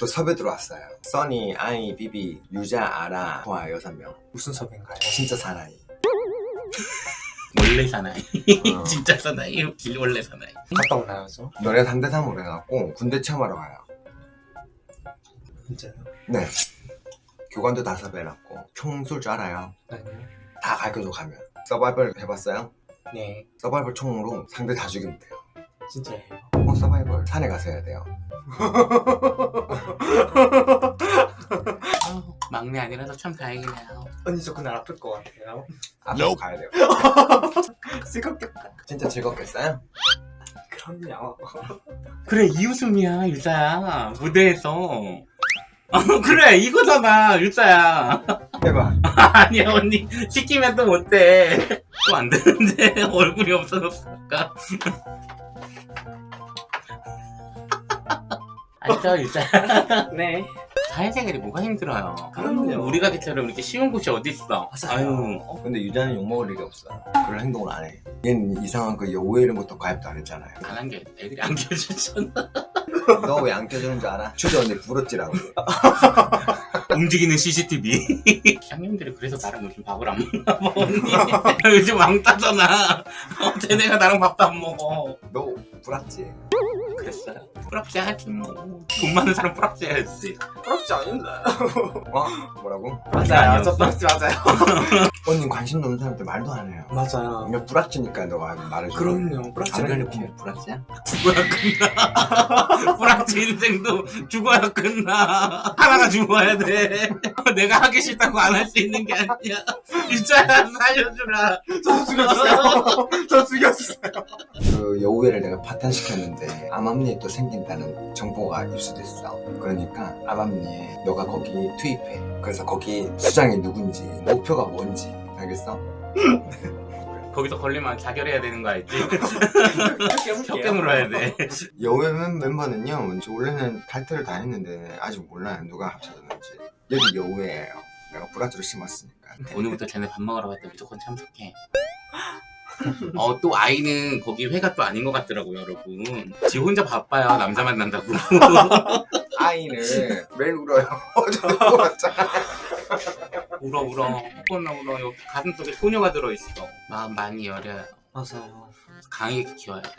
또 섭외 들어왔어요. 써니, 아이, 비비, 유자, 아라, 호아 여섯 명. 무슨 섭외인가요? 진짜 사나이. 원래 사나이. 어. 진짜 사나이. 길 원래 사나이. 갔다 오나요 저? 너네 단대 삼으로 해갖고 군대 체험하러 가요. 진짜요? 네. 교관도 다 섭외해놨고 총쏠줄 알아요. 아니요. 다 가르쳐줘 가면. 서바이벌 해봤어요? 네. 서바이벌 총으로 상대 다 죽이면 돼요 진짜예요. 어 서바이벌 산에 가서 해야 돼요. 아, 막내 아니라서 참 다행이네요. 언니 저 그날 아플 것 같아요. 앞으로 가야 돼요. 즐겁겠다 진짜 즐겁겠어요? 그럼요. 그래 이 웃음이야 유자야. 무대에서. 어, 그래 이거잖아 유자야. 해봐. 아니야 언니. 시키면 또 못해. 또 안 되는데 얼굴이 없어졌어 아까 알죠 유자야 네. 사회생활이 뭐가 힘들어요? 그럼요. 우리 가게처럼 이렇게 쉬운 곳이 맞아요. 아유. 어, 근데 유자는 욕먹을 일이 없어 그런 행동을 안해. 얘는 이상한 그 여우회 이런 것도 가입도 안 했잖아요. 안 한 게 애들이 안 켜주잖아. 너 왜 안 껴주는 줄 알아? 추저 언니 부럽지라고. 움직이는 CCTV 쌍님들이 그래서 나랑 요즘 밥을 안 먹나 봐 언니. 요즘 왕따잖아. 어, 쟤네가 나랑 밥도 안 먹어. 너 부럽지? 그랬어요? 부럽지 않지 뭐돈 많은 사람 부럽지 않지. 부럽지 않은데. 어? 뭐라고? 맞아요? 저 부럽지 맞아요. 언니 관심 없는 사람한테 말도 안 해요. 맞아요. 그냥 부락지니까 너가 말을 줘 그럼요. 부럽지 당연히 않은데 부- 부락지야? 죽어야 끝나. 부럽지 인생도 죽어야 끝나. 하나가 죽어야 돼. 내가 하기 싫다고 안 할 수 있는 게 아니야. 진짜 살려주라. 저 죽여주세요. 저 죽여주세요 그 여우회를 내가 파탄시켰는데 암암리에 또 생긴다는 정보가 입수됐어. 그러니까 암암리에 너가 거기 투입해. 그래서 거기 수장이 누군지 목표가 뭔지 알겠어? 거기서 걸리면 자결해야 되는 거 알지? 혀 혀깨 물어야 돼. 여우회 멤- 멤버는요 저 원래는 탈퇴를 다 했는데 아직 몰라요. 누가 합쳐졌는지. 여기 여우회예요. 내가 브라지를 심었으니까. 오늘부터 쟤네 밥 먹으러 갈 때 무조건 참석해. 어, 또 아이는 거기 회가 또 아닌 것 같더라고요, 여러분. 지 혼자 바빠요, 남자 만난다고. 아이는 매일 울어요 울었잖아 울어, 울어. 혼나 울어. 여기 가슴 속에 소녀가 들어있어. 마음 많이 여려요. 맞아요 강하게 키워야 돼.